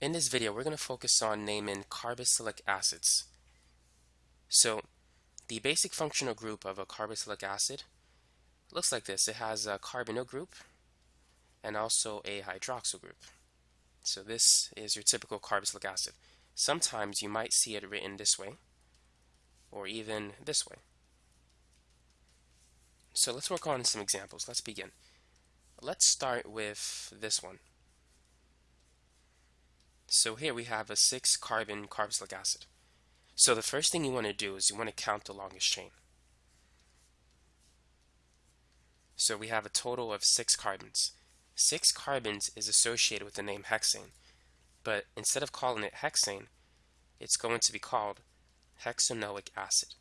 In this video, we're going to focus on naming carboxylic acids. So the basic functional group of a carboxylic acid looks like this. It has a carbonyl group and also a hydroxyl group. So this is your typical carboxylic acid. Sometimes you might see it written this way or even this way. So let's work on some examples. Let's begin. Let's start with this one. So here we have a 6 carbon carboxylic acid. So the first thing you want to do is you want to count the longest chain. So we have a total of 6 carbons. 6 carbons is associated with the name hexane, but instead of calling it hexane, it's going to be called hexanoic acid.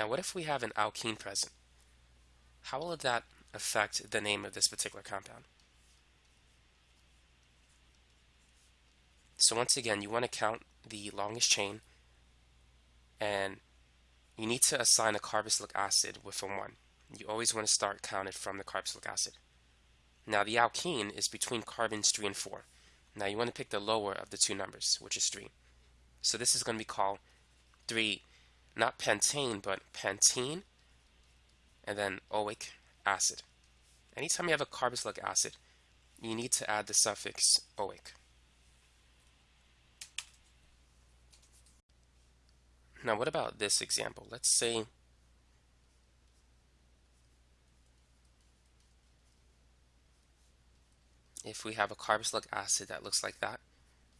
Now what if we have an alkene present? How will that affect the name of this particular compound? So once again, you want to count the longest chain and you need to assign a carboxylic acid with a 1. You always want to start counted from the carboxylic acid. Now the alkene is between carbons 3 and 4. Now you want to pick the lower of the two numbers, which is 3. So this is going to be called 3 not pentane, but pentene, and then oic acid. Anytime you have a carboxylic acid, you need to add the suffix oic. Now what about this example? Let's say if we have a carboxylic acid that looks like that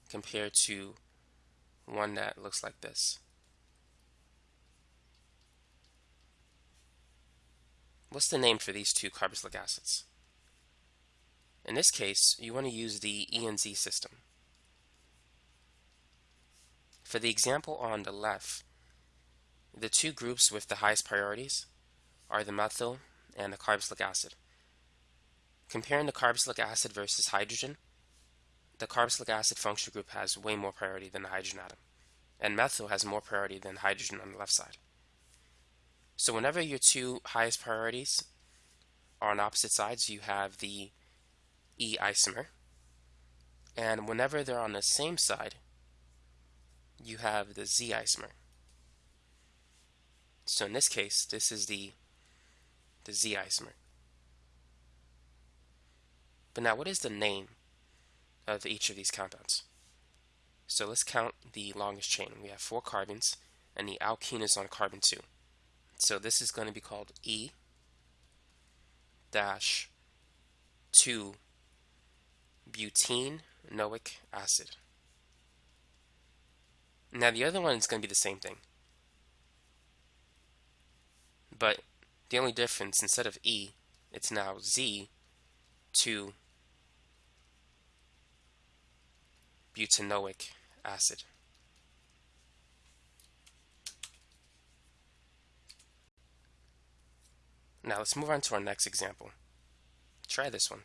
compared to one that looks like this. What's the name for these two carboxylic acids? In this case, you want to use the ENZ system. For the example on the left, the two groups with the highest priorities are the methyl and the carboxylic acid. Comparing the carboxylic acid versus hydrogen, the carboxylic acid functional group has way more priority than the hydrogen atom, and methyl has more priority than hydrogen on the left side. So whenever your two highest priorities are on opposite sides, you have the E isomer. And whenever they're on the same side, you have the Z isomer. So in this case, this is the, the Z isomer. But now what is the name of each of these compounds? So let's count the longest chain. We have four carbons, and the alkene is on carbon 2. So this is going to be called E dash 2 butenoic acid. Now the other one is going to be the same thing. But the only difference, instead of E, it's now Z 2 butenoic acid. Now let's move on to our next example. Try this one.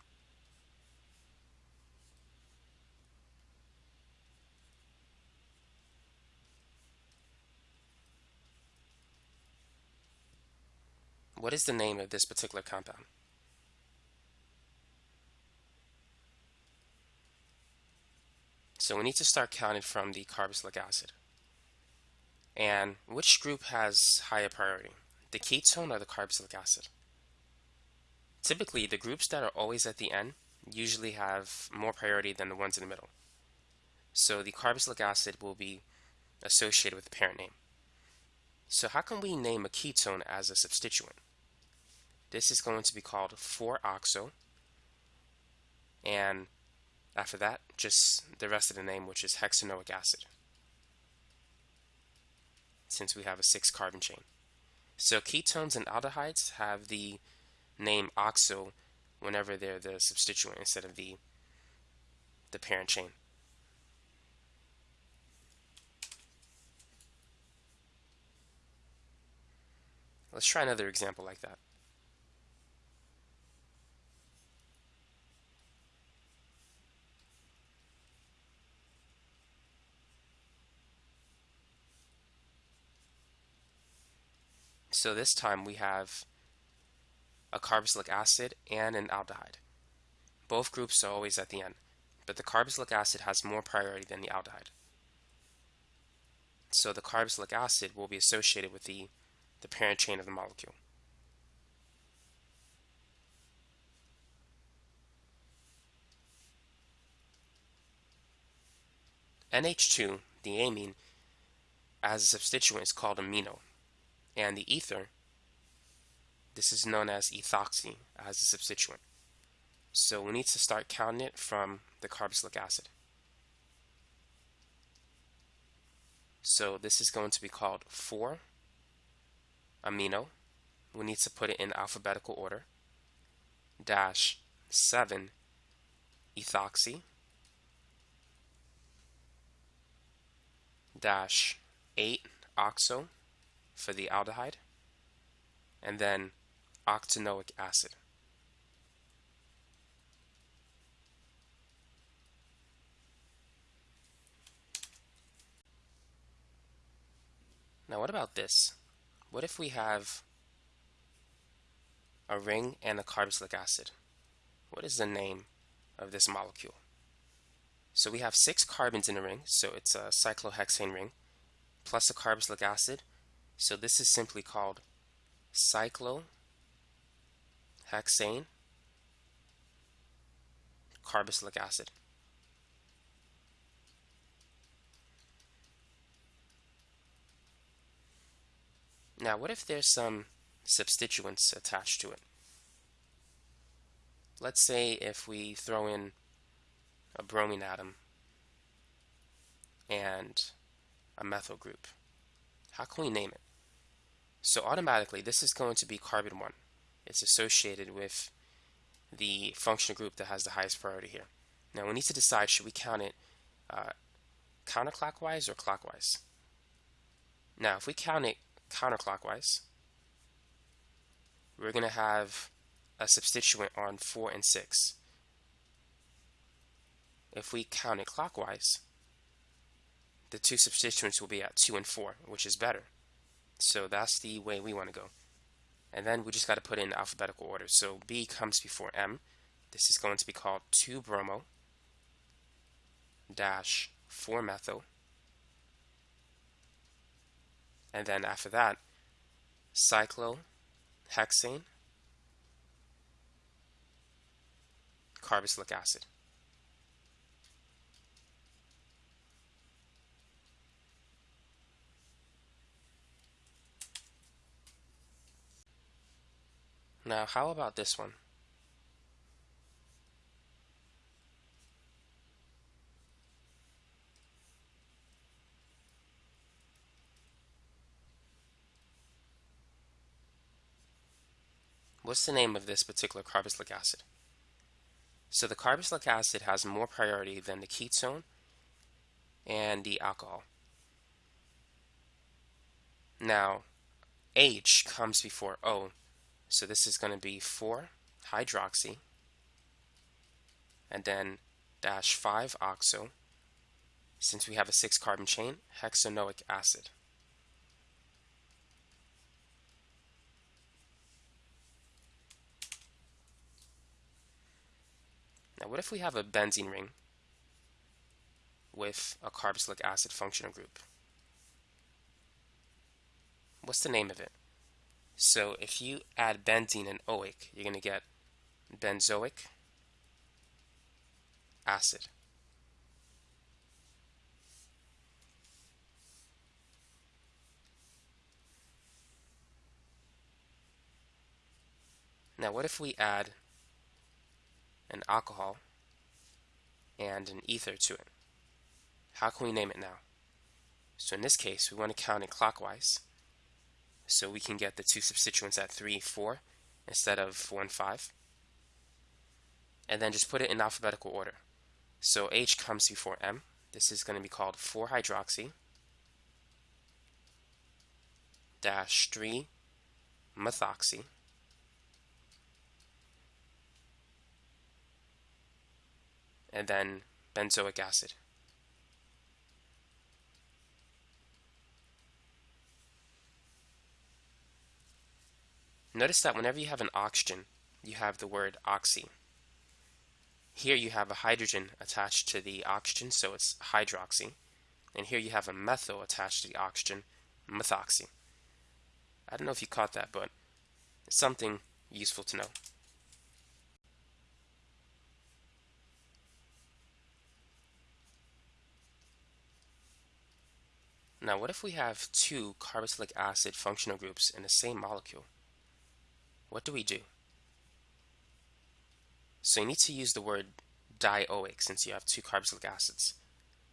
What is the name of this particular compound? So we need to start counting from the carboxylic acid. And which group has higher priority? The ketone or the carboxylic acid. Typically, the groups that are always at the end usually have more priority than the ones in the middle. So the carboxylic acid will be associated with the parent name. So how can we name a ketone as a substituent? This is going to be called 4-oxo. And after that, just the rest of the name, which is hexanoic acid, since we have a 6 carbon chain. So ketones and aldehydes have the name oxo whenever they're the substituent instead of the the parent chain. Let's try another example like that. So this time we have a carboxylic acid and an aldehyde. Both groups are always at the end, but the carboxylic acid has more priority than the aldehyde. So the carboxylic acid will be associated with the, the parent chain of the molecule. NH2, the amine, as a substituent is called amino, and the ether, this is known as ethoxy as a substituent. So we need to start counting it from the carboxylic acid. So this is going to be called 4 amino. We need to put it in alphabetical order. Dash 7 ethoxy. Dash 8 oxo for the aldehyde. And then octanoic acid. Now what about this? What if we have a ring and a carboxylic acid? What is the name of this molecule? So we have six carbons in a ring, so it's a cyclohexane ring, plus a carboxylic acid. So this is simply called cyclohexane carboxylic acid. Now, what if there's some substituents attached to it? Let's say if we throw in a bromine atom and a methyl group. How can we name it? So automatically, this is going to be carbon 1. It's associated with the functional group that has the highest priority here. Now we need to decide, should we count it uh, counterclockwise or clockwise? Now, if we count it counterclockwise, we're going to have a substituent on 4 and 6. If we count it clockwise, the two substituents will be at 2 and 4, which is better. So that's the way we want to go. And then we just got to put in alphabetical order. So B comes before M. This is going to be called 2-bromo dash 4-methyl and then after that, cyclohexane, carboxylic acid. Now, how about this one? What's the name of this particular carboxylic acid? So the carboxylic acid has more priority than the ketone and the alcohol. Now, H comes before O, so this is going to be 4 hydroxy and then dash 5 oxo. Since we have a 6 carbon chain, hexanoic acid. Now what if we have a benzene ring with a carboxylic acid functional group? What's the name of it? So if you add benzene and oic, you're going to get benzoic acid. Now what if we add an alcohol, and an ether to it. How can we name it now? So in this case, we want to count it clockwise. So we can get the two substituents at 3, 4 instead of 4 and 5. And then just put it in alphabetical order. So H comes before M. This is going to be called 4-hydroxy dash 3 methoxy and then benzoic acid. Notice that whenever you have an oxygen, you have the word oxy. Here you have a hydrogen attached to the oxygen, so it's hydroxy. And here you have a methyl attached to the oxygen, methoxy. I don't know if you caught that, but it's something useful to know. Now, what if we have two carboxylic acid functional groups in the same molecule? What do we do? So you need to use the word dioic since you have two carboxylic acids.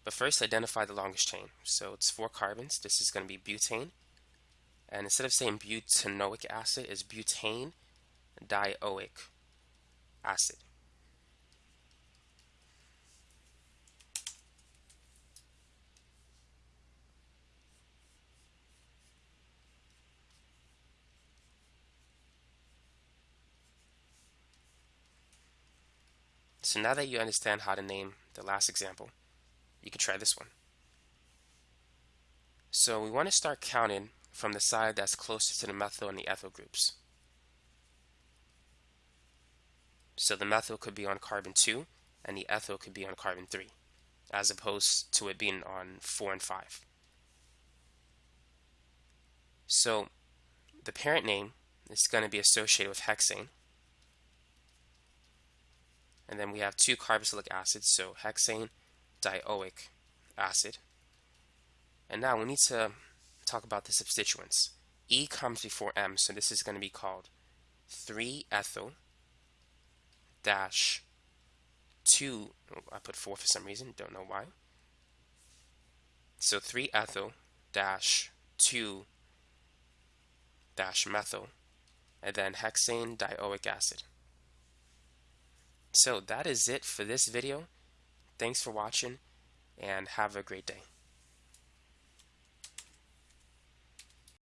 But first identify the longest chain. So it's four carbons. This is going to be butane. And instead of saying butanoic acid, is butane dioic acid. So now that you understand how to name the last example, you can try this one. So we want to start counting from the side that's closer to the methyl and the ethyl groups. So the methyl could be on carbon 2 and the ethyl could be on carbon 3 as opposed to it being on 4 and 5. So the parent name is going to be associated with hexane and then we have two carboxylic acids, so hexane dioic acid. And now we need to talk about the substituents. E comes before M, so this is going to be called 3-ethyl dash 2, I put 4 for some reason, don't know why. So 3-ethyl dash 2 dash methyl, and then hexane dioic acid. So that is it for this video. Thanks for watching and have a great day.